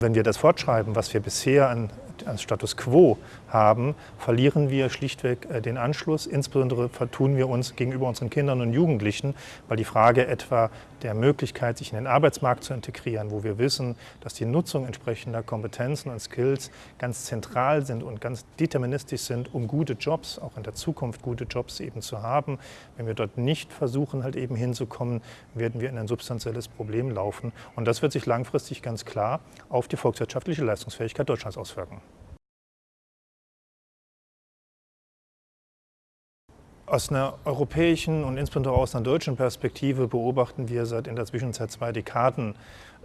Wenn wir das fortschreiben, was wir bisher an, an Status Quo haben, verlieren wir schlichtweg äh, den Anschluss. Insbesondere vertun wir uns gegenüber unseren Kindern und Jugendlichen, weil die Frage etwa der Möglichkeit, sich in den Arbeitsmarkt zu integrieren, wo wir wissen, dass die Nutzung entsprechender Kompetenzen und Skills ganz zentral sind und ganz deterministisch sind, um gute Jobs, auch in der Zukunft gute Jobs eben zu haben. Wenn wir dort nicht versuchen, halt eben hinzukommen, werden wir in ein substanzielles Problem laufen. Und das wird sich langfristig ganz klar auf die volkswirtschaftliche Leistungsfähigkeit Deutschlands auswirken. Aus einer europäischen und insbesondere aus einer deutschen Perspektive beobachten wir seit in der Zwischenzeit zwei Dekaden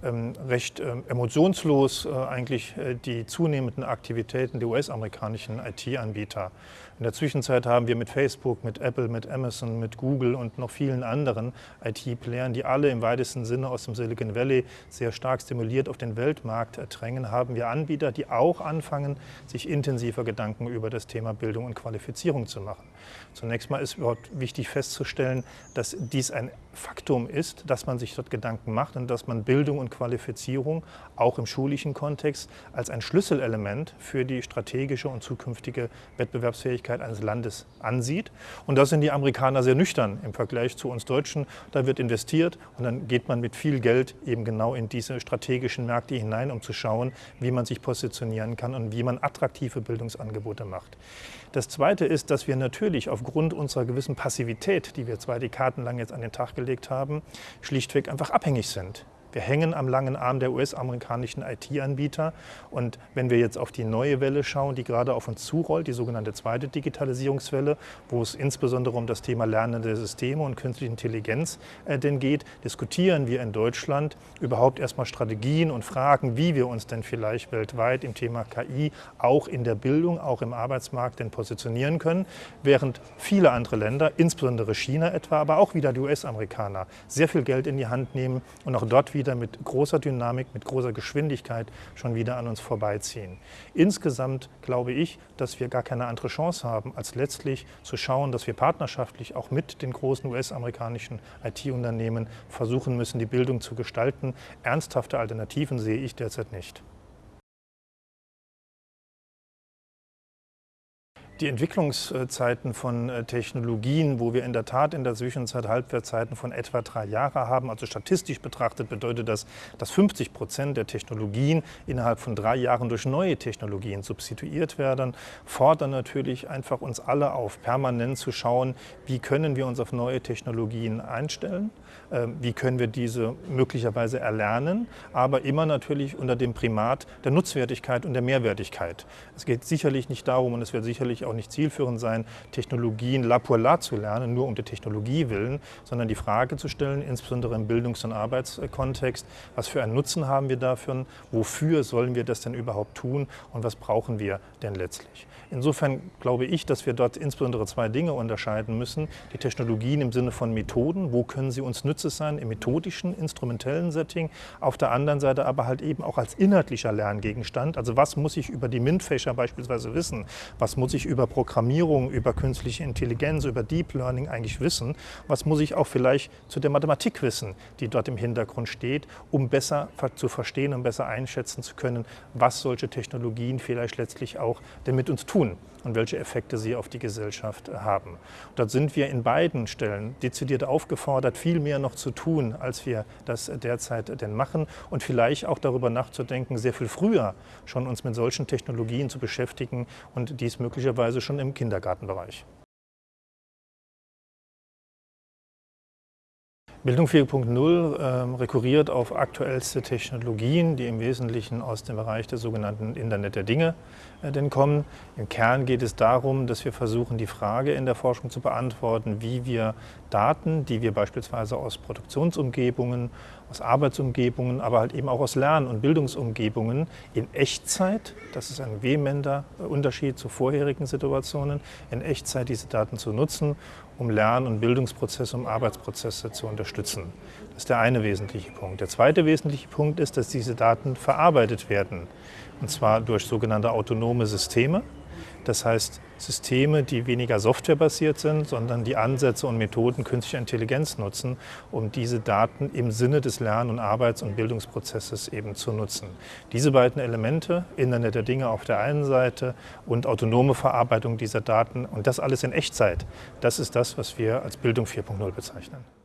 recht ähm, emotionslos äh, eigentlich äh, die zunehmenden Aktivitäten der US-amerikanischen IT-Anbieter. In der Zwischenzeit haben wir mit Facebook, mit Apple, mit Amazon, mit Google und noch vielen anderen IT-Playern, die alle im weitesten Sinne aus dem Silicon Valley sehr stark stimuliert auf den Weltmarkt drängen, haben wir Anbieter, die auch anfangen, sich intensiver Gedanken über das Thema Bildung und Qualifizierung zu machen. Zunächst mal ist dort wichtig festzustellen, dass dies ein Faktum ist, dass man sich dort Gedanken macht und dass man Bildung und Qualifizierung auch im schulischen Kontext als ein Schlüsselelement für die strategische und zukünftige Wettbewerbsfähigkeit eines Landes ansieht. Und da sind die Amerikaner sehr nüchtern im Vergleich zu uns Deutschen. Da wird investiert und dann geht man mit viel Geld eben genau in diese strategischen Märkte hinein, um zu schauen, wie man sich positionieren kann und wie man attraktive Bildungsangebote macht. Das Zweite ist, dass wir natürlich aufgrund unserer gewissen Passivität, die wir zwei Dekaden lang jetzt an den Tag gelegt haben, schlichtweg einfach abhängig sind. Wir hängen am langen Arm der US-amerikanischen IT-Anbieter. Und wenn wir jetzt auf die neue Welle schauen, die gerade auf uns zurollt, die sogenannte zweite Digitalisierungswelle, wo es insbesondere um das Thema lernende Systeme und künstliche Intelligenz äh, denn geht, diskutieren wir in Deutschland überhaupt erstmal Strategien und Fragen, wie wir uns denn vielleicht weltweit im Thema KI auch in der Bildung, auch im Arbeitsmarkt denn positionieren können, während viele andere Länder, insbesondere China etwa, aber auch wieder die US-Amerikaner, sehr viel Geld in die Hand nehmen und auch dort wieder wieder mit großer Dynamik, mit großer Geschwindigkeit schon wieder an uns vorbeiziehen. Insgesamt glaube ich, dass wir gar keine andere Chance haben, als letztlich zu schauen, dass wir partnerschaftlich auch mit den großen US-amerikanischen IT-Unternehmen versuchen müssen, die Bildung zu gestalten. Ernsthafte Alternativen sehe ich derzeit nicht. Die Entwicklungszeiten von äh, Technologien, wo wir in der Tat in der Zwischenzeit Halbwertzeiten von etwa drei Jahren haben, also statistisch betrachtet bedeutet das, dass 50 Prozent der Technologien innerhalb von drei Jahren durch neue Technologien substituiert werden, fordern natürlich einfach uns alle auf, permanent zu schauen, wie können wir uns auf neue Technologien einstellen, ähm, wie können wir diese möglicherweise erlernen, aber immer natürlich unter dem Primat der Nutzwertigkeit und der Mehrwertigkeit. Es geht sicherlich nicht darum und es wird sicherlich auch auch nicht zielführend sein, Technologien la pour la zu lernen, nur um der Technologie willen, sondern die Frage zu stellen, insbesondere im Bildungs- und Arbeitskontext, was für einen Nutzen haben wir dafür, wofür sollen wir das denn überhaupt tun und was brauchen wir denn letztlich. Insofern glaube ich, dass wir dort insbesondere zwei Dinge unterscheiden müssen. Die Technologien im Sinne von Methoden, wo können sie uns nützlich sein im methodischen, instrumentellen Setting, auf der anderen Seite aber halt eben auch als inhaltlicher Lerngegenstand. Also was muss ich über die MINT-Fächer beispielsweise wissen? Was muss ich über über Programmierung, über künstliche Intelligenz, über Deep Learning eigentlich wissen? Was muss ich auch vielleicht zu der Mathematik wissen, die dort im Hintergrund steht, um besser zu verstehen und besser einschätzen zu können, was solche Technologien vielleicht letztlich auch denn mit uns tun und welche Effekte sie auf die Gesellschaft haben. Dort sind wir in beiden Stellen dezidiert aufgefordert, viel mehr noch zu tun, als wir das derzeit denn machen und vielleicht auch darüber nachzudenken, sehr viel früher schon uns mit solchen Technologien zu beschäftigen und dies möglicherweise schon im Kindergartenbereich. Bildung 4.0 äh, rekurriert auf aktuellste Technologien, die im Wesentlichen aus dem Bereich des sogenannten Internet der Dinge äh, denn kommen. Im Kern geht es darum, dass wir versuchen, die Frage in der Forschung zu beantworten, wie wir Daten, die wir beispielsweise aus Produktionsumgebungen, aus Arbeitsumgebungen, aber halt eben auch aus Lern- und Bildungsumgebungen in Echtzeit, das ist ein vehementer Unterschied zu vorherigen Situationen, in Echtzeit diese Daten zu nutzen, um Lern- und Bildungsprozesse, um Arbeitsprozesse zu unterstützen. Das ist der eine wesentliche Punkt. Der zweite wesentliche Punkt ist, dass diese Daten verarbeitet werden, und zwar durch sogenannte autonome Systeme, Das heißt, Systeme, die weniger softwarebasiert sind, sondern die Ansätze und Methoden künstlicher Intelligenz nutzen, um diese Daten im Sinne des Lern- und Arbeits- und Bildungsprozesses eben zu nutzen. Diese beiden Elemente, Internet der Dinge auf der einen Seite und autonome Verarbeitung dieser Daten und das alles in Echtzeit, das ist das, was wir als Bildung 4.0 bezeichnen.